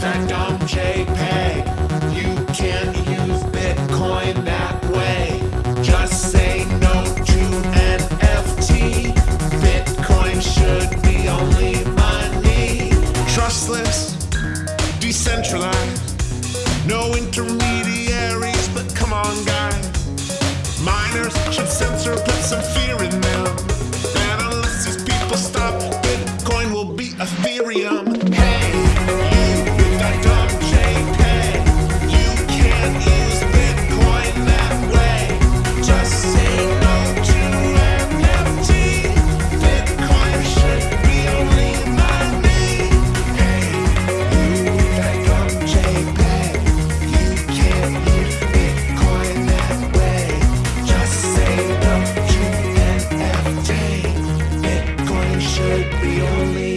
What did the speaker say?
JPEG. You can't use Bitcoin that way. Just say no to NFT. Bitcoin should be only money. Trustless, decentralized, no intermediaries, but come on, guys. Miners should censor, put some fear in them. And unless these people stop, Bitcoin will be a should be only